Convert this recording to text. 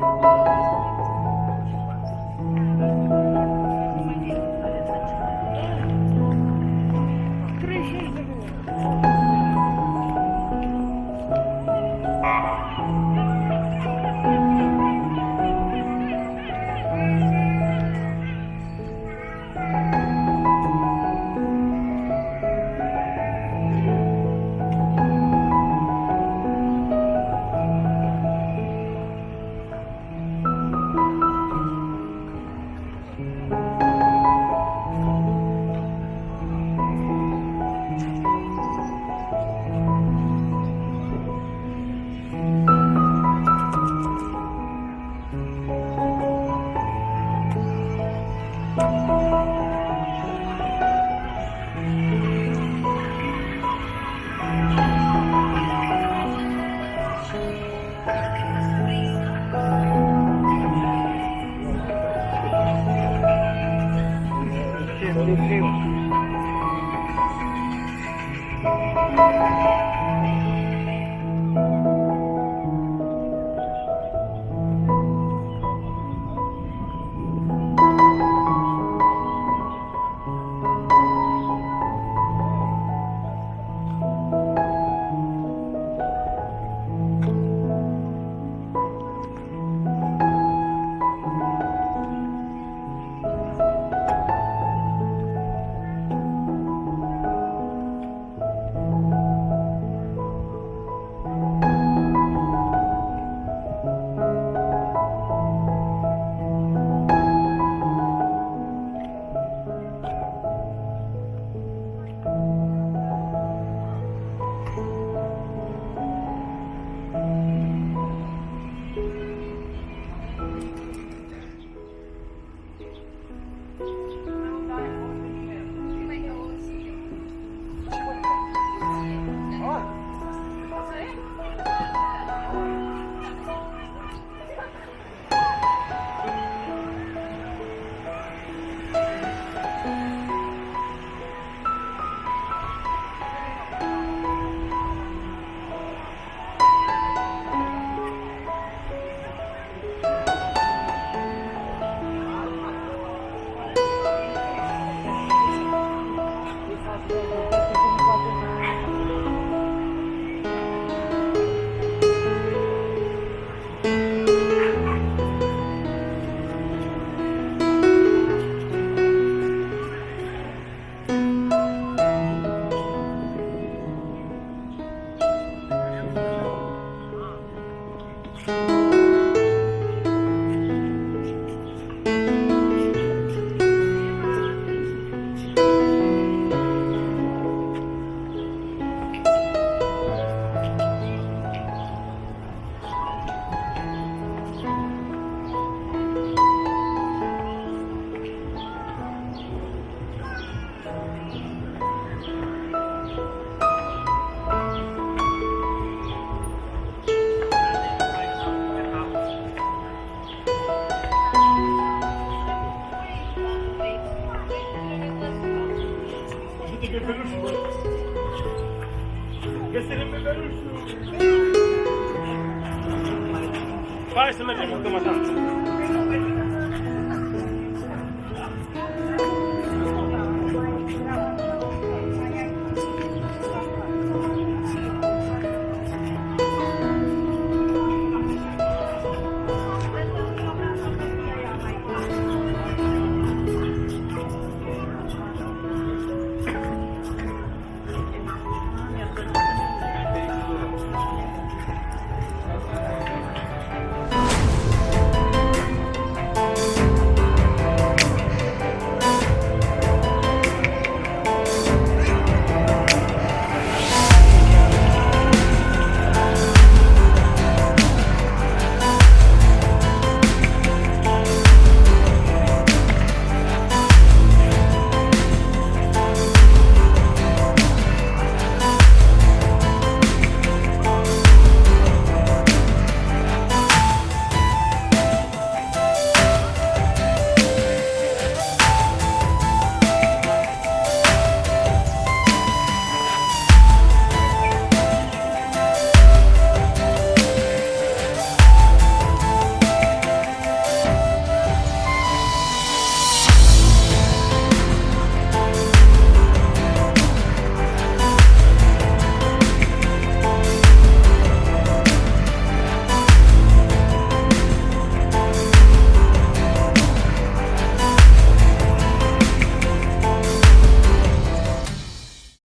Bye. Hepsini götürür. Kesinlikle verir. Parasını bir bakamadan.